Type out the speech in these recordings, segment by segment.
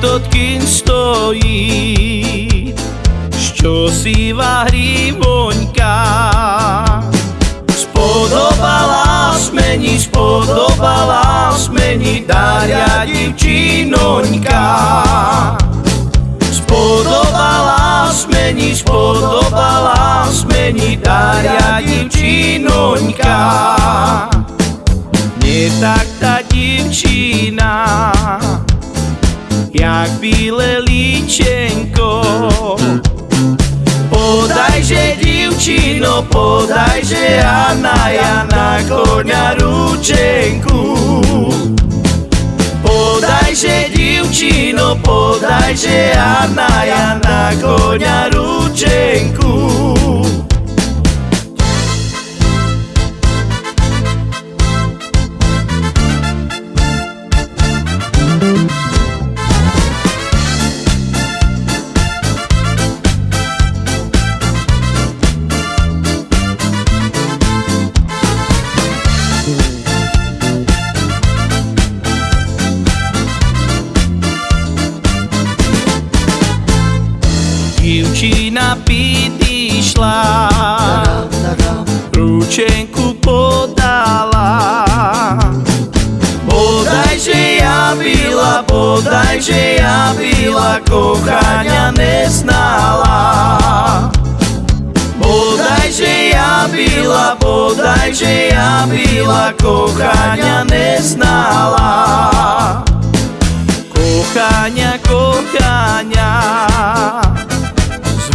tot kým stojí, čo si vahrí voňka. Spodobala smeni, spodobala smeni, Daria divčinoňka. Spodobala smeni, spodobala smeni, Daria divčinoňka. Nie tak tá divčina, jak bíle líčenko. Podajže divčino, podajže Jana, Jana koňa ručenku. Podajže divčino, podajže Jana, Jana koňa ručenku. Divčina piť išla, ručenku podala. Bodajže ja byla, bodajže ja byla, kochania neznala. Bodajže ja byla, bodajže ja byla, kochania neznala. Kochania, kochania,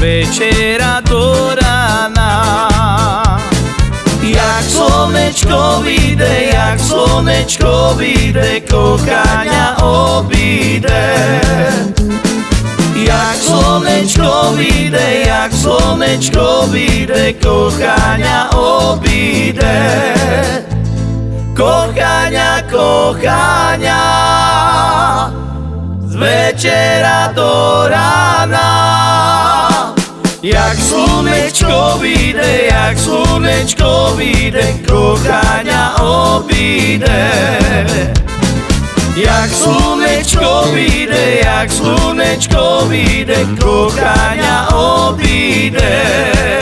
večera do rána. Jak slnečko vyjde, jak slnečko vyjde, kochania obíde. Jak slnečko vyjde, jak slnečko vyjde, kochania obíde. Kochania, kochania, z večera do. Jak slnečko vyjde, jak slnečko vyjde, kochania obíde. Jak slnečko vyjde, jak slnečko vyjde, kochania obíde.